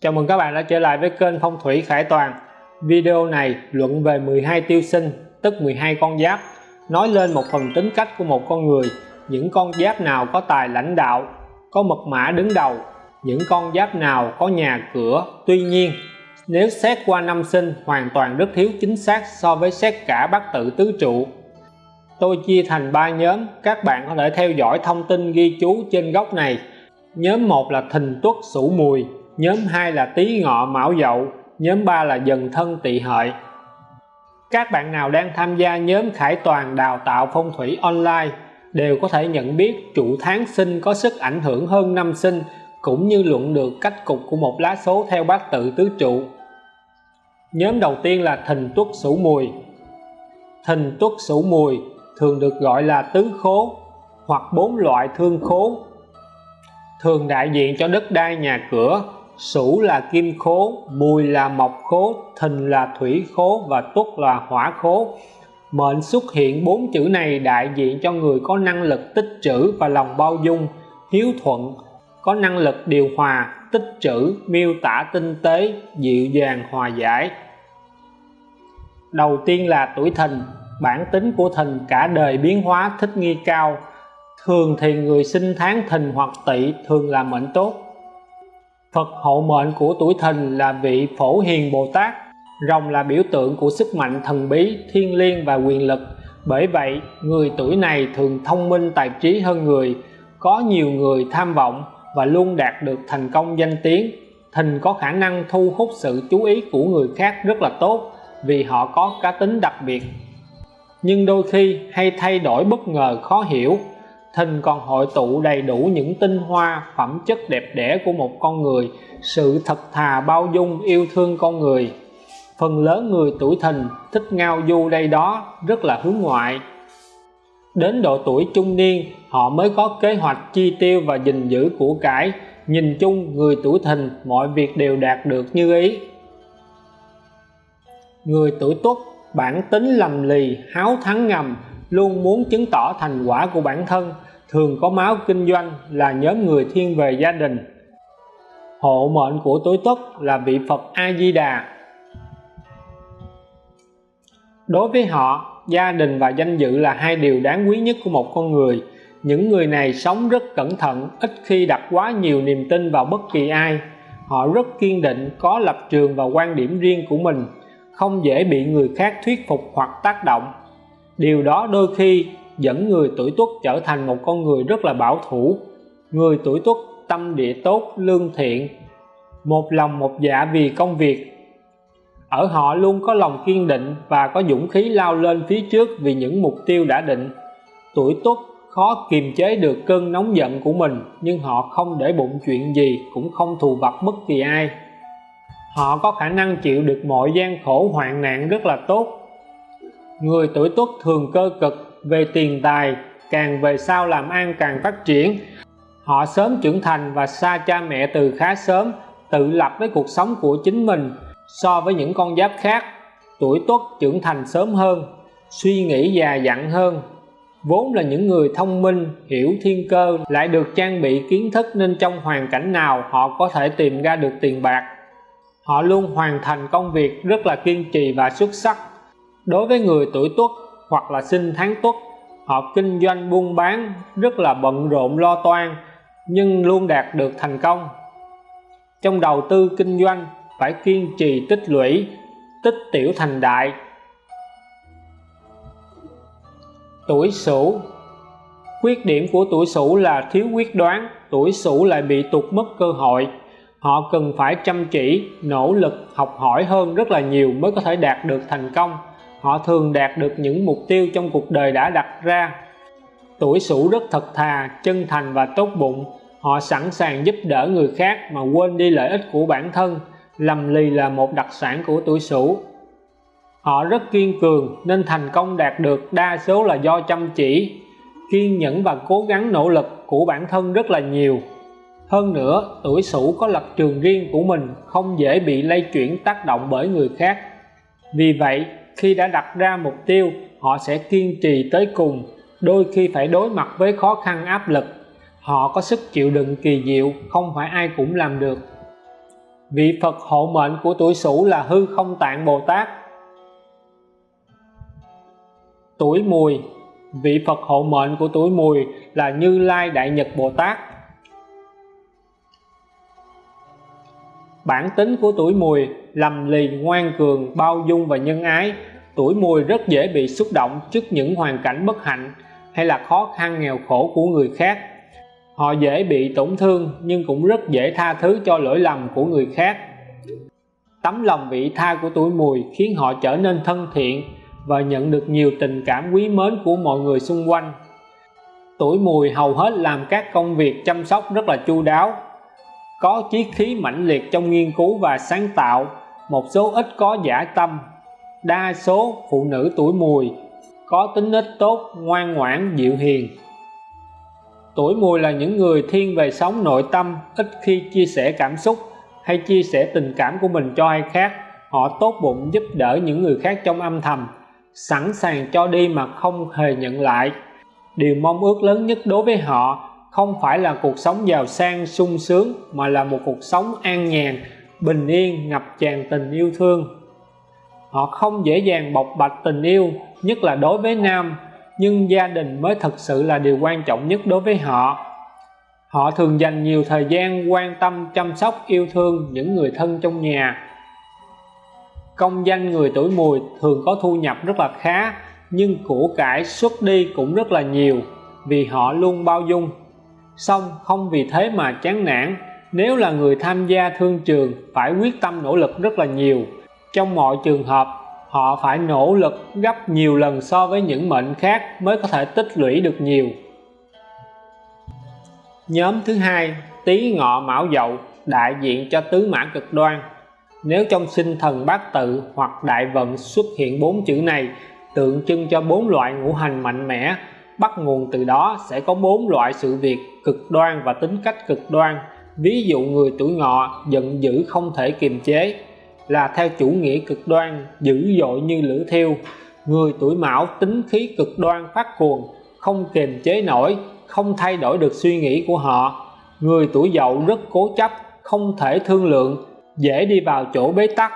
Chào mừng các bạn đã trở lại với kênh Phong thủy Khải Toàn. Video này luận về 12 tiêu sinh, tức 12 con giáp, nói lên một phần tính cách của một con người, những con giáp nào có tài lãnh đạo, có mật mã đứng đầu, những con giáp nào có nhà cửa. Tuy nhiên, nếu xét qua năm sinh hoàn toàn rất thiếu chính xác so với xét cả bát tự tứ trụ. Tôi chia thành 3 nhóm, các bạn có thể theo dõi thông tin ghi chú trên góc này. Nhóm 1 là thìn tuất sửu mùi, nhóm 2 là tý ngọ mão dậu, nhóm 3 là dần thân tỵ hợi. Các bạn nào đang tham gia nhóm Khải Toàn đào tạo phong thủy online đều có thể nhận biết trụ tháng sinh có sức ảnh hưởng hơn năm sinh cũng như luận được cách cục của một lá số theo bát tự tứ trụ. Nhóm đầu tiên là thìn tuất sửu mùi. Thìn tuất sửu mùi thường được gọi là tứ khố hoặc bốn loại thương khố thường đại diện cho đất đai nhà cửa Sửu là kim khố, Mùi là mộc khố, Thìn là thủy khố và Tuất là hỏa khố. Mệnh xuất hiện bốn chữ này đại diện cho người có năng lực tích trữ và lòng bao dung, hiếu thuận, có năng lực điều hòa, tích trữ, miêu tả tinh tế, dịu dàng hòa giải. Đầu tiên là tuổi Thìn, bản tính của Thìn cả đời biến hóa thích nghi cao. Thường thì người sinh tháng Thìn hoặc Tỵ thường là mệnh tốt Phật hộ mệnh của tuổi thìn là vị phổ hiền Bồ Tát, rồng là biểu tượng của sức mạnh thần bí thiên liêng và quyền lực. Bởi vậy, người tuổi này thường thông minh, tài trí hơn người, có nhiều người tham vọng và luôn đạt được thành công danh tiếng. Thìn có khả năng thu hút sự chú ý của người khác rất là tốt vì họ có cá tính đặc biệt. Nhưng đôi khi hay thay đổi bất ngờ khó hiểu thìn còn hội tụ đầy đủ những tinh hoa, phẩm chất đẹp đẽ của một con người. Sự thật thà bao dung yêu thương con người. Phần lớn người tuổi thìn thích ngao du đây đó, rất là hướng ngoại. Đến độ tuổi trung niên, họ mới có kế hoạch chi tiêu và gìn giữ của cải. Nhìn chung, người tuổi thìn, mọi việc đều đạt được như ý. Người tuổi tuất, bản tính lầm lì, háo thắng ngầm, luôn muốn chứng tỏ thành quả của bản thân thường có máu kinh doanh là nhóm người thiên về gia đình. Hộ mệnh của tuổi tuất là vị Phật A Di Đà đối với họ, gia đình và danh dự là hai điều đáng quý nhất của một con người. Những người này sống rất cẩn thận, ít khi đặt quá nhiều niềm tin vào bất kỳ ai. Họ rất kiên định, có lập trường và quan điểm riêng của mình, không dễ bị người khác thuyết phục hoặc tác động. Điều đó đôi khi dẫn người tuổi tuất trở thành một con người rất là bảo thủ. Người tuổi tuất tâm địa tốt, lương thiện, một lòng một dạ vì công việc. Ở họ luôn có lòng kiên định và có dũng khí lao lên phía trước vì những mục tiêu đã định. Tuổi tuất khó kiềm chế được cơn nóng giận của mình, nhưng họ không để bụng chuyện gì, cũng không thù vặt bất kỳ ai. Họ có khả năng chịu được mọi gian khổ hoạn nạn rất là tốt. Người tuổi tuất thường cơ cực về tiền tài, càng về sau làm ăn càng phát triển. Họ sớm trưởng thành và xa cha mẹ từ khá sớm, tự lập với cuộc sống của chính mình so với những con giáp khác. Tuổi tuất trưởng thành sớm hơn, suy nghĩ già dặn hơn. Vốn là những người thông minh, hiểu thiên cơ, lại được trang bị kiến thức nên trong hoàn cảnh nào họ có thể tìm ra được tiền bạc. Họ luôn hoàn thành công việc rất là kiên trì và xuất sắc. Đối với người tuổi tuất hoặc là sinh tháng tuất họ kinh doanh buôn bán rất là bận rộn lo toan, nhưng luôn đạt được thành công. Trong đầu tư kinh doanh, phải kiên trì tích lũy, tích tiểu thành đại. Tuổi sửu. Khuyết điểm của tuổi sửu là thiếu quyết đoán, tuổi sửu lại bị tụt mất cơ hội. Họ cần phải chăm chỉ, nỗ lực, học hỏi hơn rất là nhiều mới có thể đạt được thành công họ thường đạt được những mục tiêu trong cuộc đời đã đặt ra. Tuổi sửu rất thật thà, chân thành và tốt bụng. Họ sẵn sàng giúp đỡ người khác mà quên đi lợi ích của bản thân. Lầm lì là một đặc sản của tuổi sửu. Họ rất kiên cường, nên thành công đạt được đa số là do chăm chỉ. Kiên nhẫn và cố gắng nỗ lực của bản thân rất là nhiều. Hơn nữa, tuổi sửu có lập trường riêng của mình, không dễ bị lay chuyển tác động bởi người khác. Vì vậy khi đã đặt ra mục tiêu, họ sẽ kiên trì tới cùng. Đôi khi phải đối mặt với khó khăn, áp lực. Họ có sức chịu đựng kỳ diệu, không phải ai cũng làm được. Vị Phật hộ mệnh của tuổi Sửu là Hư Không Tạng Bồ Tát. Tuổi Mùi. Vị Phật hộ mệnh của tuổi Mùi là Như Lai Đại Nhật Bồ Tát. Bản tính của tuổi Mùi lầm lì, ngoan cường, bao dung và nhân ái. Tuổi Mùi rất dễ bị xúc động trước những hoàn cảnh bất hạnh hay là khó khăn, nghèo khổ của người khác. Họ dễ bị tổn thương nhưng cũng rất dễ tha thứ cho lỗi lầm của người khác. Tấm lòng vị tha của tuổi mùi khiến họ trở nên thân thiện và nhận được nhiều tình cảm quý mến của mọi người xung quanh. Tuổi mùi hầu hết làm các công việc chăm sóc rất là chu đáo có chí khí mãnh liệt trong nghiên cứu và sáng tạo, một số ít có giả tâm. Đa số phụ nữ tuổi mùi, có tính nết tốt, ngoan ngoãn, dịu hiền. Tuổi mùi là những người thiên về sống nội tâm, ít khi chia sẻ cảm xúc hay chia sẻ tình cảm của mình cho ai khác. Họ tốt bụng giúp đỡ những người khác trong âm thầm, sẵn sàng cho đi mà không hề nhận lại. Điều mong ước lớn nhất đối với họ không phải là cuộc sống giàu sang, sung sướng, mà là một cuộc sống an nhàn, bình yên, ngập tràn tình yêu thương. Họ không dễ dàng bộc bạch tình yêu, nhất là đối với nam, nhưng gia đình mới thực sự là điều quan trọng nhất đối với họ. Họ thường dành nhiều thời gian quan tâm, chăm sóc, yêu thương những người thân trong nhà. Công danh người tuổi mùi thường có thu nhập rất là khá, nhưng của cải xuất đi cũng rất là nhiều, vì họ luôn bao dung xong, không vì thế mà chán nản. Nếu là người tham gia thương trường, phải quyết tâm nỗ lực rất là nhiều. Trong mọi trường hợp, họ phải nỗ lực gấp nhiều lần so với những mệnh khác mới có thể tích lũy được nhiều. Nhóm thứ hai, tý ngọ mão dậu, đại diện cho tứ mã cực đoan. Nếu trong sinh thần bát tự hoặc đại vận xuất hiện bốn chữ này, tượng trưng cho bốn loại ngũ hành mạnh mẽ bắt nguồn từ đó sẽ có bốn loại sự việc cực đoan và tính cách cực đoan. Ví dụ người tuổi ngọ giận dữ không thể kiềm chế là theo chủ nghĩa cực đoan, dữ dội như lửa thiêu. Người tuổi mão tính khí cực đoan phát cuồng, không kiềm chế nổi, không thay đổi được suy nghĩ của họ. Người tuổi dậu rất cố chấp, không thể thương lượng, dễ đi vào chỗ bế tắc.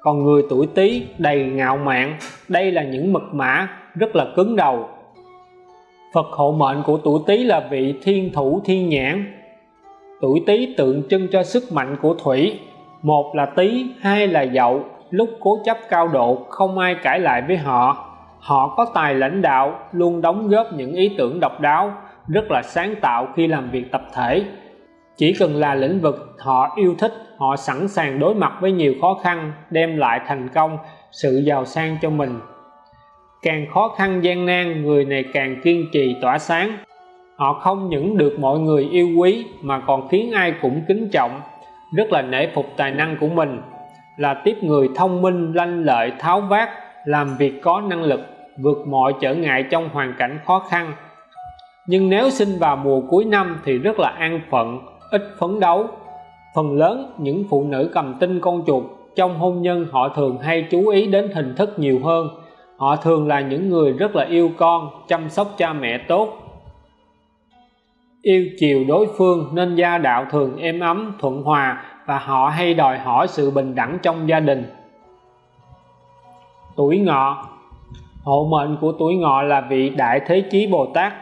Còn người tuổi tý đầy ngạo mạn, đây là những mật mã, rất là cứng đầu. Phật hộ mệnh của tuổi tý là vị thiên thủ thiên nhãn. Tuổi tý tượng trưng cho sức mạnh của thủy. Một là tý, hai là dậu. Lúc cố chấp cao độ, không ai cãi lại với họ. Họ có tài lãnh đạo, luôn đóng góp những ý tưởng độc đáo, rất là sáng tạo khi làm việc tập thể. Chỉ cần là lĩnh vực họ yêu thích, họ sẵn sàng đối mặt với nhiều khó khăn, đem lại thành công, sự giàu sang cho mình càng khó khăn gian nan, người này càng kiên trì tỏa sáng. Họ không những được mọi người yêu quý, mà còn khiến ai cũng kính trọng. Rất là nể phục tài năng của mình. Là tiếp người thông minh, lanh lợi, tháo vát, làm việc có năng lực, vượt mọi trở ngại trong hoàn cảnh khó khăn. Nhưng nếu sinh vào mùa cuối năm thì rất là an phận, ít phấn đấu. Phần lớn những phụ nữ cầm tinh con chuột, trong hôn nhân họ thường hay chú ý đến hình thức nhiều hơn họ thường là những người rất là yêu con, chăm sóc cha mẹ tốt. Yêu chiều đối phương nên gia đạo thường êm ấm, thuận hòa và họ hay đòi hỏi sự bình đẳng trong gia đình. Tuổi ngọ. Hộ mệnh của tuổi ngọ là vị đại thế chí bồ tát.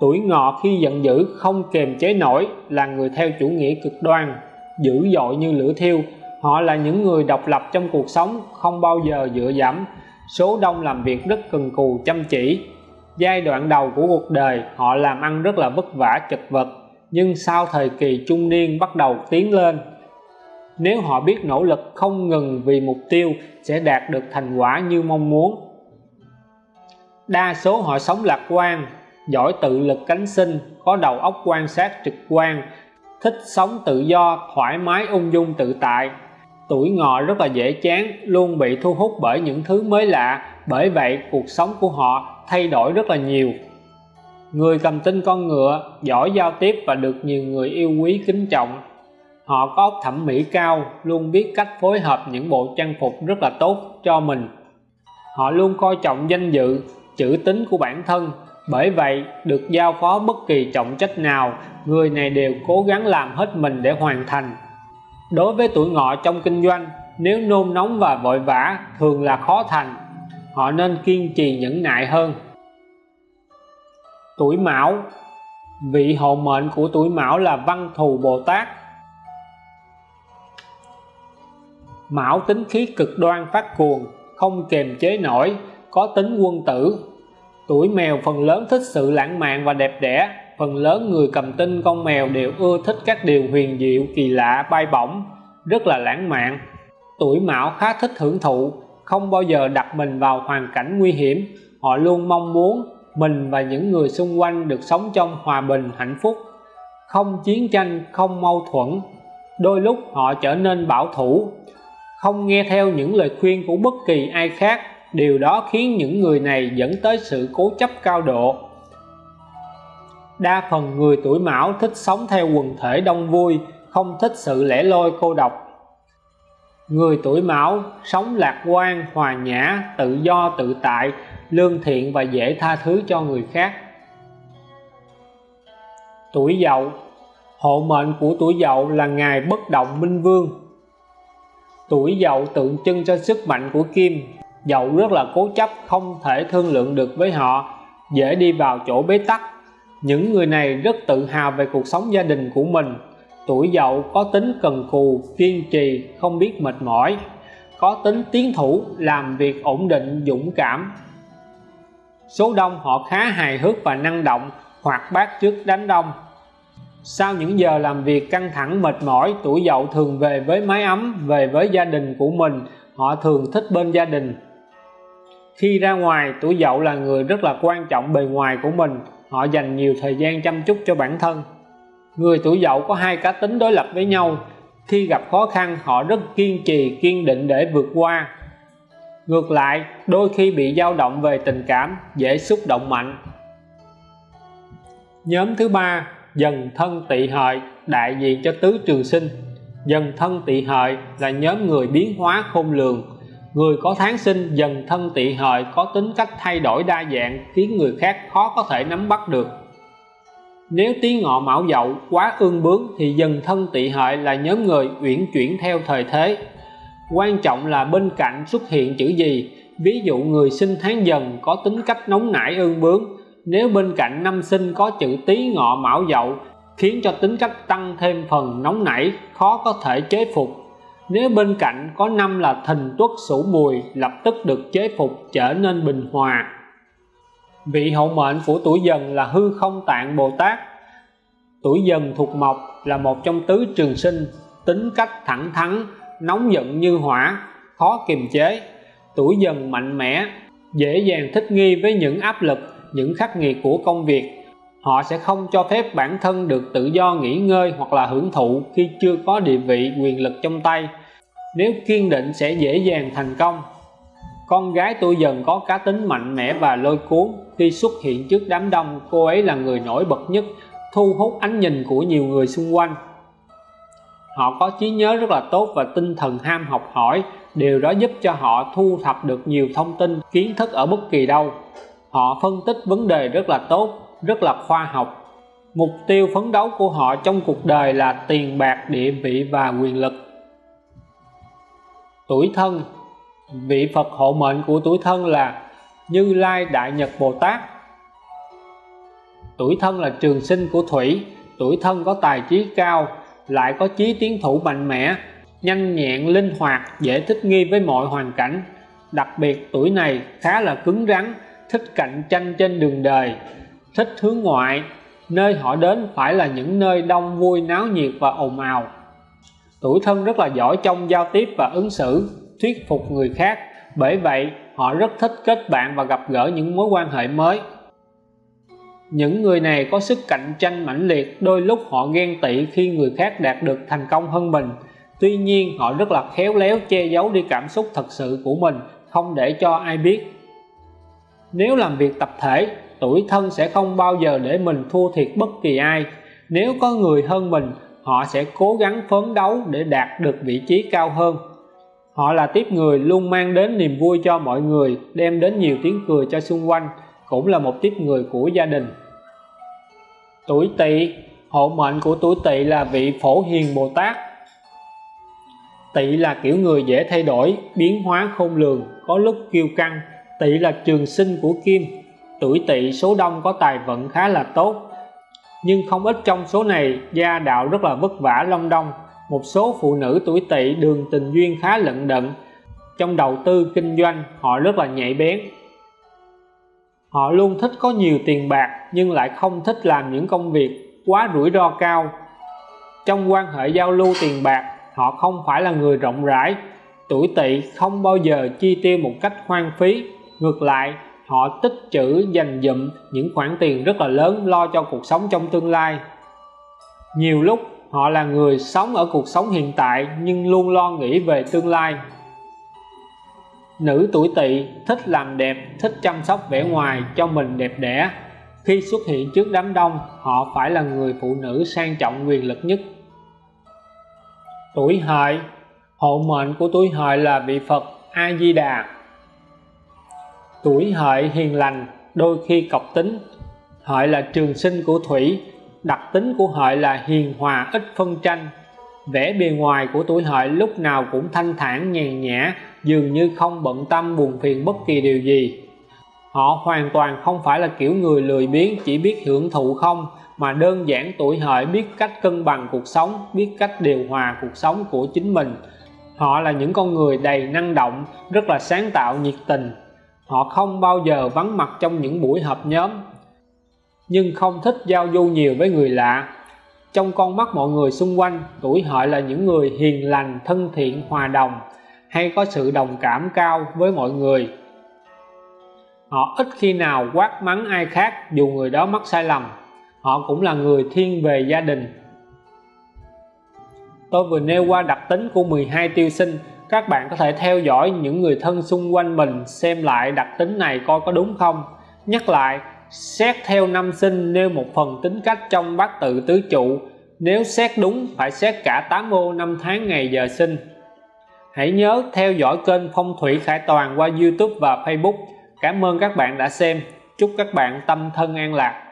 Tuổi ngọ khi giận dữ không kềm chế nổi, là người theo chủ nghĩa cực đoan, dữ dội như lửa thiêu. Họ là những người độc lập trong cuộc sống, không bao giờ dựa dẫm số đông làm việc rất cần cù chăm chỉ. Giai đoạn đầu của cuộc đời, họ làm ăn rất là vất vả, chật vật. Nhưng sau thời kỳ trung niên bắt đầu tiến lên, nếu họ biết nỗ lực không ngừng vì mục tiêu, sẽ đạt được thành quả như mong muốn. Đa số họ sống lạc quan, giỏi tự lực cánh sinh, có đầu óc quan sát trực quan, thích sống tự do, thoải mái ung dung tự tại tuổi ngọ rất là dễ chán, luôn bị thu hút bởi những thứ mới lạ. Bởi vậy, cuộc sống của họ thay đổi rất là nhiều. Người cầm tinh con ngựa, giỏi giao tiếp và được nhiều người yêu quý, kính trọng. Họ có óc thẩm mỹ cao, luôn biết cách phối hợp những bộ trang phục rất là tốt cho mình. Họ luôn coi trọng danh dự, chữ tính của bản thân. Bởi vậy, được giao phó bất kỳ trọng trách nào, người này đều cố gắng làm hết mình để hoàn thành đối với tuổi ngọ trong kinh doanh, nếu nôn nóng và vội vã thường là khó thành, họ nên kiên trì nhẫn nại hơn. Tuổi mão, vị hộ mệnh của tuổi mão là văn thù bồ tát. Mão tính khí cực đoan phát cuồng, không kềm chế nổi, có tính quân tử. Tuổi mèo phần lớn thích sự lãng mạn và đẹp đẽ phần lớn người cầm tinh con mèo đều ưa thích các điều huyền diệu, kỳ lạ, bay bổng, rất là lãng mạn. Tuổi mão khá thích hưởng thụ, không bao giờ đặt mình vào hoàn cảnh nguy hiểm. Họ luôn mong muốn mình và những người xung quanh được sống trong hòa bình, hạnh phúc. Không chiến tranh, không mâu thuẫn, đôi lúc họ trở nên bảo thủ. Không nghe theo những lời khuyên của bất kỳ ai khác, điều đó khiến những người này dẫn tới sự cố chấp cao độ đa phần người tuổi mão thích sống theo quần thể đông vui, không thích sự lẻ loi cô độc. Người tuổi mão sống lạc quan, hòa nhã, tự do, tự tại, lương thiện và dễ tha thứ cho người khác. Tuổi dậu. Hộ mệnh của tuổi dậu là ngài bất động minh vương. Tuổi dậu tượng trưng cho sức mạnh của kim. Dậu rất là cố chấp, không thể thương lượng được với họ, dễ đi vào chỗ bế tắc những người này rất tự hào về cuộc sống gia đình của mình. Tuổi dậu có tính cần cù, kiên trì, không biết mệt mỏi. Có tính tiến thủ, làm việc ổn định, dũng cảm. Số đông họ khá hài hước và năng động, hoạt bát trước đám đông. Sau những giờ làm việc căng thẳng, mệt mỏi, tuổi dậu thường về với mái ấm, về với gia đình của mình. Họ thường thích bên gia đình. Khi ra ngoài, tuổi dậu là người rất là quan trọng bề ngoài của mình họ dành nhiều thời gian chăm chút cho bản thân. Người tuổi dậu có hai cá tính đối lập với nhau. Khi gặp khó khăn, họ rất kiên trì, kiên định để vượt qua. Ngược lại, đôi khi bị dao động về tình cảm, dễ xúc động mạnh. Nhóm thứ ba, dần thân tỵ hợi, đại diện cho tứ trường sinh. Dần thân tỵ hợi là nhóm người biến hóa khôn lường người có tháng sinh dần thân tỵ hợi có tính cách thay đổi đa dạng, khiến người khác khó có thể nắm bắt được. Nếu tí ngọ mão dậu, quá ương bướng thì dần thân tỵ hợi là nhóm người uyển chuyển theo thời thế. Quan trọng là bên cạnh xuất hiện chữ gì, ví dụ người sinh tháng dần có tính cách nóng nảy ương bướng. Nếu bên cạnh năm sinh có chữ tý ngọ mão dậu, khiến cho tính cách tăng thêm phần nóng nảy, khó có thể chế phục nếu bên cạnh có năm là thìn tuất sửu mùi, lập tức được chế phục trở nên bình hòa. Vị hậu mệnh của tuổi dần là hư không tạng bồ tát. Tuổi dần thuộc mộc là một trong tứ trường sinh, tính cách thẳng thắn, nóng giận như hỏa, khó kiềm chế. Tuổi dần mạnh mẽ, dễ dàng thích nghi với những áp lực, những khắc nghiệt của công việc. Họ sẽ không cho phép bản thân được tự do nghỉ ngơi hoặc là hưởng thụ khi chưa có địa vị quyền lực trong tay nếu kiên định sẽ dễ dàng thành công. Con gái tôi dần có cá tính mạnh mẽ và lôi cuốn. Khi xuất hiện trước đám đông, cô ấy là người nổi bật nhất, thu hút ánh nhìn của nhiều người xung quanh. Họ có trí nhớ rất là tốt và tinh thần ham học hỏi. Điều đó giúp cho họ thu thập được nhiều thông tin, kiến thức ở bất kỳ đâu. Họ phân tích vấn đề rất là tốt, rất là khoa học. Mục tiêu phấn đấu của họ trong cuộc đời là tiền bạc, địa vị và quyền lực tuổi thân. Vị Phật hộ mệnh của tuổi thân là Như Lai Đại Nhật Bồ Tát. Tuổi thân là trường sinh của thủy. Tuổi thân có tài trí cao, lại có chí tiến thủ mạnh mẽ, nhanh nhẹn, linh hoạt, dễ thích nghi với mọi hoàn cảnh. Đặc biệt, tuổi này khá là cứng rắn, thích cạnh tranh trên đường đời, thích hướng ngoại. Nơi họ đến phải là những nơi đông vui náo nhiệt và ồn ào tuổi thân rất là giỏi trong giao tiếp và ứng xử, thuyết phục người khác. Bởi vậy, họ rất thích kết bạn và gặp gỡ những mối quan hệ mới. Những người này có sức cạnh tranh mãnh liệt, đôi lúc họ ghen tị khi người khác đạt được thành công hơn mình. Tuy nhiên, họ rất là khéo léo che giấu đi cảm xúc thật sự của mình, không để cho ai biết. Nếu làm việc tập thể, tuổi thân sẽ không bao giờ để mình thua thiệt bất kỳ ai. Nếu có người hơn mình họ sẽ cố gắng phấn đấu để đạt được vị trí cao hơn. Họ là tiếp người luôn mang đến niềm vui cho mọi người, đem đến nhiều tiếng cười cho xung quanh, cũng là một tiếp người của gia đình. Tuổi tỵ, hộ mệnh của tuổi tỵ là vị phổ hiền bồ tát. Tỵ là kiểu người dễ thay đổi, biến hóa khôn lường, có lúc kiêu căng. Tỵ là trường sinh của kim. Tuổi tỵ số đông có tài vận khá là tốt nhưng không ít trong số này, gia đạo rất là vất vả long đong một số phụ nữ tuổi tỵ đường tình duyên khá lận đận. Trong đầu tư kinh doanh, họ rất là nhạy bén. Họ luôn thích có nhiều tiền bạc, nhưng lại không thích làm những công việc quá rủi ro cao. Trong quan hệ giao lưu tiền bạc, họ không phải là người rộng rãi. Tuổi tỵ không bao giờ chi tiêu một cách hoang phí. Ngược lại họ tích trữ, dành dụm những khoản tiền rất là lớn lo cho cuộc sống trong tương lai. Nhiều lúc, họ là người sống ở cuộc sống hiện tại nhưng luôn lo nghĩ về tương lai. Nữ tuổi tỵ thích làm đẹp, thích chăm sóc vẻ ngoài cho mình đẹp đẽ. Khi xuất hiện trước đám đông, họ phải là người phụ nữ sang trọng quyền lực nhất. Tuổi hợi, hộ mệnh của tuổi hợi là vị Phật A Di Đà tuổi hợi hiền lành, đôi khi cọc tính. Hợi là trường sinh của thủy, đặc tính của hợi là hiền hòa, ít phân tranh. Vẻ bề ngoài của tuổi hợi lúc nào cũng thanh thản, nhàn nhã, dường như không bận tâm, buồn phiền bất kỳ điều gì. Họ hoàn toàn không phải là kiểu người lười biếng, chỉ biết hưởng thụ không, mà đơn giản tuổi hợi biết cách cân bằng cuộc sống, biết cách điều hòa cuộc sống của chính mình. Họ là những con người đầy năng động, rất là sáng tạo, nhiệt tình họ không bao giờ vắng mặt trong những buổi họp nhóm, nhưng không thích giao du nhiều với người lạ. Trong con mắt mọi người xung quanh, tuổi hợi là những người hiền lành, thân thiện, hòa đồng, hay có sự đồng cảm cao với mọi người. Họ ít khi nào quát mắng ai khác dù người đó mắc sai lầm. Họ cũng là người thiên về gia đình. Tôi vừa nêu qua đặc tính của 12 tiêu sinh các bạn có thể theo dõi những người thân xung quanh mình xem lại đặc tính này coi có đúng không? Nhắc lại, xét theo năm sinh nêu một phần tính cách trong bát tự tứ trụ. Nếu xét đúng, phải xét cả 8 ô năm tháng ngày giờ sinh. Hãy nhớ theo dõi kênh phong thủy khải toàn qua youtube và facebook. Cảm ơn các bạn đã xem. Chúc các bạn tâm thân an lạc.